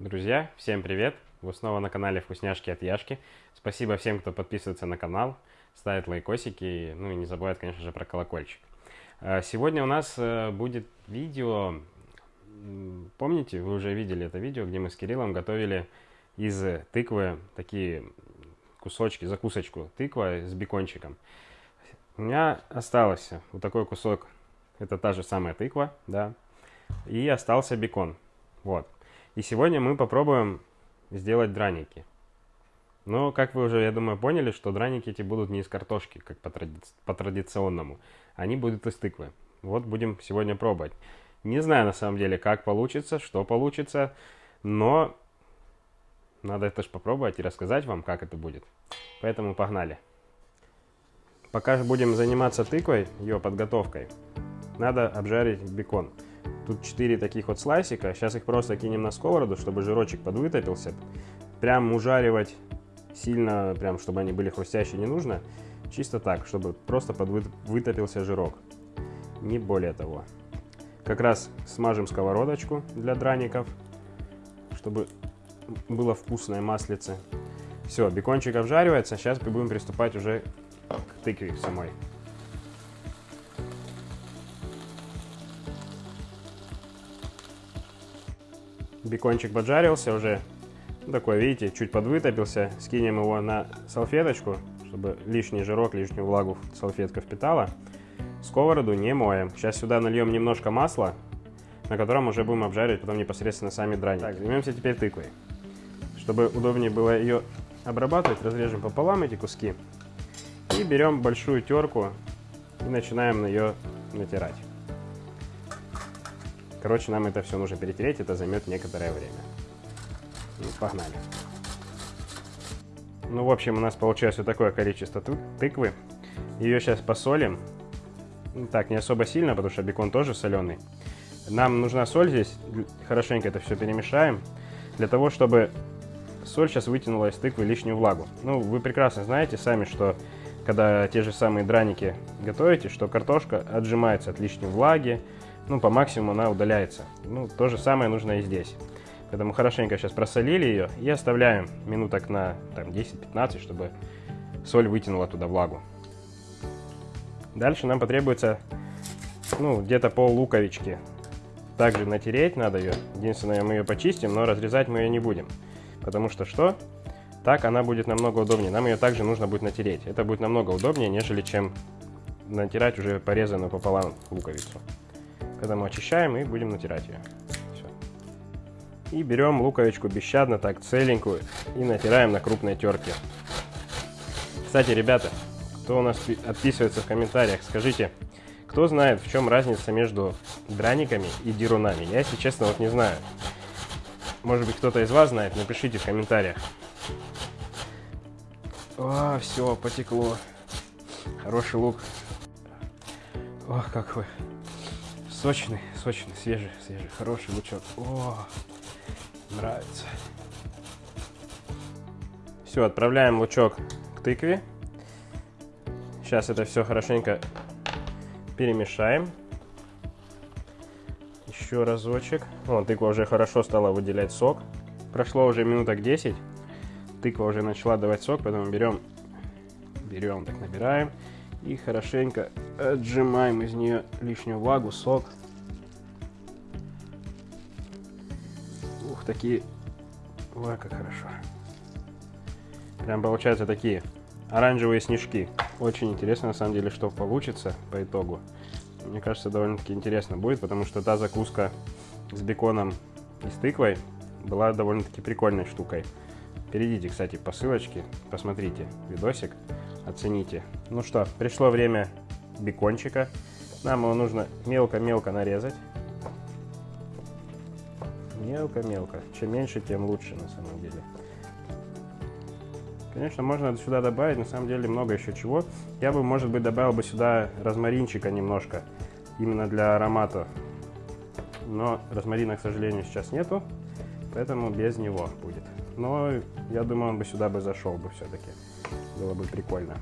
Друзья, всем привет! Вы снова на канале Вкусняшки от Яшки. Спасибо всем, кто подписывается на канал, ставит лайкосики, ну и не забывает, конечно же, про колокольчик. А, сегодня у нас э, будет видео, помните, вы уже видели это видео, где мы с Кириллом готовили из тыквы такие кусочки, закусочку тыква с бекончиком. У меня остался вот такой кусок, это та же самая тыква, да, и остался бекон, вот. И сегодня мы попробуем сделать драники. Но, как вы уже, я думаю, поняли, что драники эти будут не из картошки, как по, тради... по традиционному. Они будут из тыквы. Вот будем сегодня пробовать. Не знаю, на самом деле, как получится, что получится, но надо это же попробовать и рассказать вам, как это будет. Поэтому погнали. Пока будем заниматься тыквой, ее подготовкой, надо обжарить бекон. Тут 4 таких вот слайсика. Сейчас их просто кинем на сковороду, чтобы жирочек подвытопился. Прям ужаривать сильно, прям чтобы они были хрустящие, не нужно. Чисто так, чтобы просто подвытопился жирок. Не более того. Как раз смажем сковородочку для драников, чтобы было вкусное маслице. Все, бекончик обжаривается. Сейчас будем приступать уже к тыкве самой. Бекончик поджарился уже. Такой, видите, чуть подвытопился. Скинем его на салфеточку, чтобы лишний жирок, лишнюю влагу салфетка впитала. Сковороду не моем. Сейчас сюда нальем немножко масла, на котором уже будем обжаривать потом непосредственно сами драники. Так, займемся теперь тыквой. Чтобы удобнее было ее обрабатывать, разрежем пополам эти куски. И берем большую терку и начинаем на ее натирать. Короче, нам это все нужно перетереть, это займет некоторое время. Ну, погнали. Ну, в общем, у нас получилось вот такое количество тыквы. Ее сейчас посолим. Ну, так, не особо сильно, потому что бекон тоже соленый. Нам нужна соль здесь. Хорошенько это все перемешаем. Для того, чтобы соль сейчас вытянула из тыквы лишнюю влагу. Ну, вы прекрасно знаете сами, что когда те же самые драники готовите, что картошка отжимается от лишней влаги, ну, по максимуму она удаляется. Ну, то же самое нужно и здесь. Поэтому хорошенько сейчас просолили ее и оставляем минуток на 10-15, чтобы соль вытянула туда влагу. Дальше нам потребуется ну, где-то пол луковички. Также натереть надо ее. Единственное, мы ее почистим, но разрезать мы ее не будем. Потому что что? Так она будет намного удобнее. Нам ее также нужно будет натереть. Это будет намного удобнее, нежели чем натирать уже порезанную пополам луковицу. Поэтому очищаем и будем натирать ее. Все. И берем луковичку бесщадно, так целенькую, и натираем на крупной терке. Кстати, ребята, кто у нас отписывается в комментариях, скажите, кто знает, в чем разница между драниками и дерунами? Я, если честно, вот не знаю. Может быть, кто-то из вас знает, напишите в комментариях. О, все, потекло. Хороший лук. Ох, как вы. Сочный, сочный, свежий, свежий, хороший лучок. О, нравится. Все, отправляем лучок к тыкве. Сейчас это все хорошенько перемешаем. Еще разочек. О, тыква уже хорошо стала выделять сок. Прошло уже минуток 10. Тыква уже начала давать сок, поэтому берем, берем, так набираем. И хорошенько отжимаем из нее лишнюю влагу, сок. Ух, такие... Ой, как хорошо. Прям получаются такие оранжевые снежки. Очень интересно, на самом деле, что получится по итогу. Мне кажется, довольно-таки интересно будет, потому что та закуска с беконом и с тыквой была довольно-таки прикольной штукой. Перейдите, кстати, по ссылочке, посмотрите видосик, оцените. Ну что, пришло время бекончика. Нам его нужно мелко-мелко нарезать. Мелко-мелко. Чем меньше, тем лучше на самом деле. Конечно, можно сюда добавить, на самом деле, много еще чего. Я бы, может быть, добавил бы сюда розмаринчика немножко, именно для аромата. Но розмарина, к сожалению, сейчас нету, поэтому без него будет. Но я думаю, он бы сюда бы зашел бы все-таки. Было бы прикольно.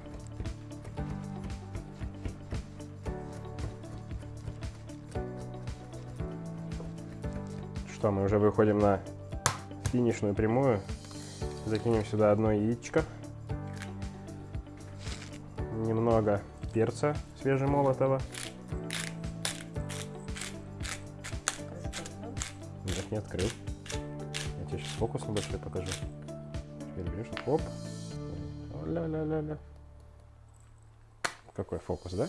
Что, мы уже выходим на финишную прямую. Закинем сюда одно яичко. Немного перца свежемолотого. Нет, не открыл. Я тебе сейчас фокус небольшой покажу. Теперь берешь, оп. Ля-ля-ля-ля. Какой фокус, да?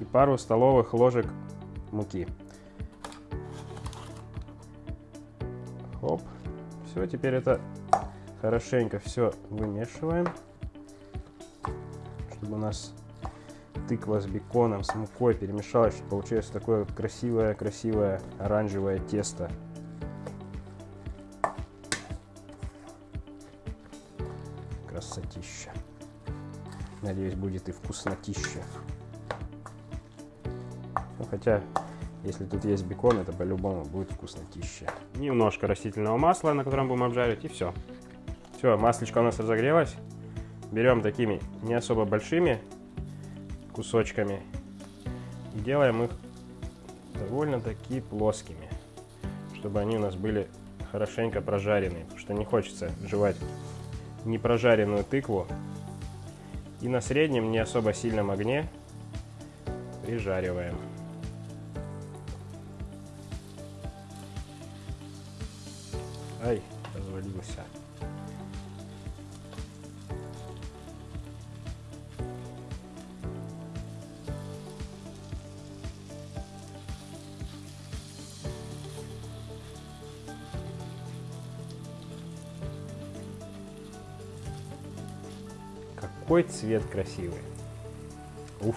И пару столовых ложек муки. Оп. Все, теперь это хорошенько все вымешиваем, чтобы у нас тыква с беконом, с мукой перемешалась, чтобы получилось такое красивое-красивое оранжевое тесто. Красотища. Надеюсь, будет и вкуснотища. Ну, хотя, если тут есть бекон, это по-любому будет вкуснотища. Немножко растительного масла, на котором будем обжаривать, и все. Все, маслечко у нас разогрелось. Берем такими не особо большими кусочками и делаем их довольно-таки плоскими, чтобы они у нас были хорошенько прожаренные, потому что не хочется жевать непрожаренную тыкву. И на среднем, не особо сильном огне прижариваем. Ай, развалился. Какой цвет красивый. Уф.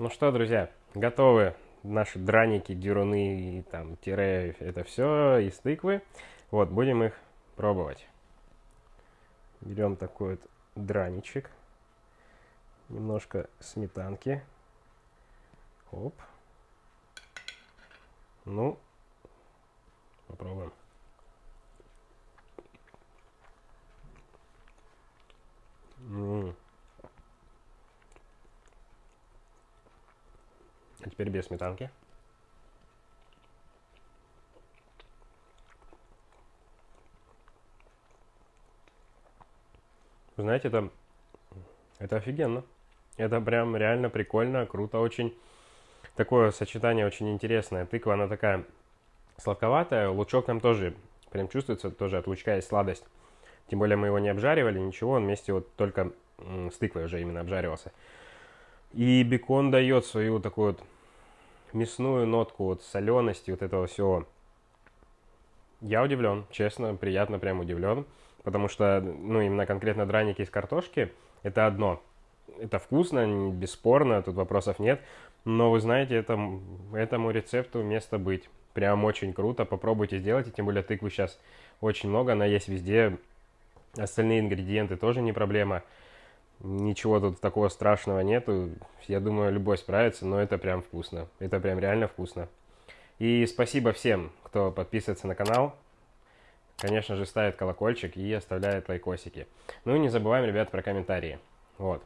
Ну что, друзья, готовы наши драники, дюруны, там, тире, это все из тыквы. Вот, будем их пробовать. Берем такой вот драничек. Немножко сметанки. Оп. Ну, попробуем. Теперь без сметанки. знаете, это, это офигенно. Это прям реально прикольно, круто очень. Такое сочетание очень интересное. Тыква, она такая сладковатая. Лучок там тоже прям чувствуется, тоже от лучка есть сладость. Тем более мы его не обжаривали, ничего, он вместе вот только с тыквой уже именно обжаривался. И бекон дает свою такую вот мясную нотку, вот солености, вот этого всего. Я удивлен, честно, приятно прям удивлен, потому что, ну, именно конкретно драники из картошки, это одно. Это вкусно, бесспорно, тут вопросов нет, но вы знаете, это, этому рецепту место быть. Прям очень круто, попробуйте сделать, и тем более тыквы сейчас очень много, она есть везде, остальные ингредиенты тоже не проблема. Ничего тут такого страшного нету. Я думаю, любой справится, но это прям вкусно. Это прям реально вкусно. И спасибо всем, кто подписывается на канал. Конечно же, ставит колокольчик и оставляет лайкосики. Ну и не забываем, ребят, про комментарии. Вот.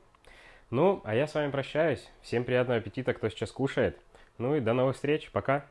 Ну, а я с вами прощаюсь. Всем приятного аппетита, кто сейчас кушает. Ну и до новых встреч. Пока.